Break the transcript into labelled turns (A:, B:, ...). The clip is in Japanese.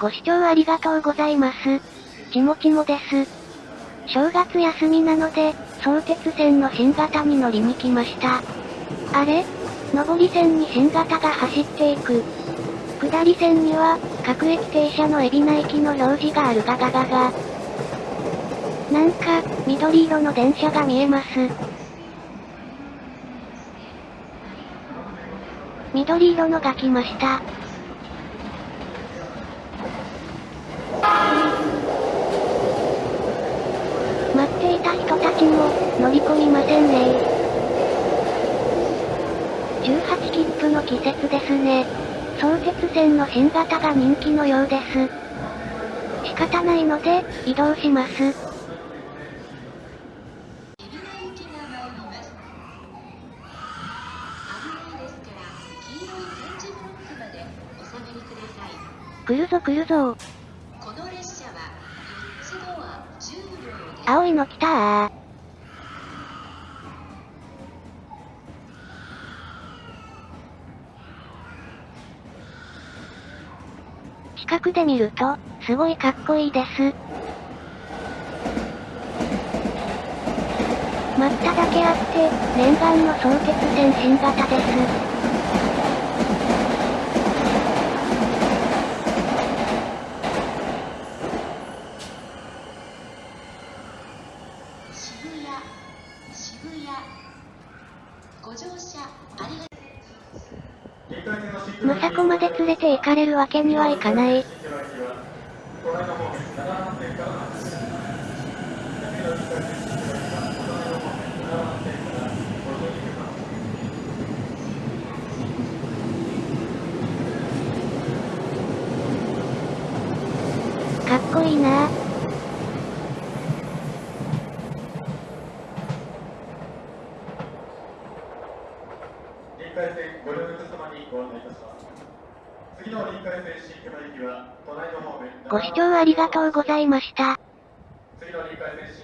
A: ご視聴ありがとうございます。ちもちもです。正月休みなので、相鉄線の新型に乗りに来ました。あれ？上り線に新型が走っていく。下り線には、各駅停車の海老名駅の表示があるガガガガ。なんか、緑色の電車が見えます。緑色のが来ました。待っていた人たちも、乗り込みませんね18切符の季節ですね。相鉄線の新型が人気のようです。仕方ないので、移動します。来るぞ来るぞ青いの来たー。近くで見ると、すごいかっこいいです。待っただけあって、念願の相鉄線新型です。渋谷ご乗車ありがまさこまで連れて行かれるわけにはいかない。かっこいいなぁ。
B: 海線ご利用の様にご案内いたします。次の臨海線新熊行きは、隣の方面。
A: ご視聴ありがとうございました。
B: 次の臨海線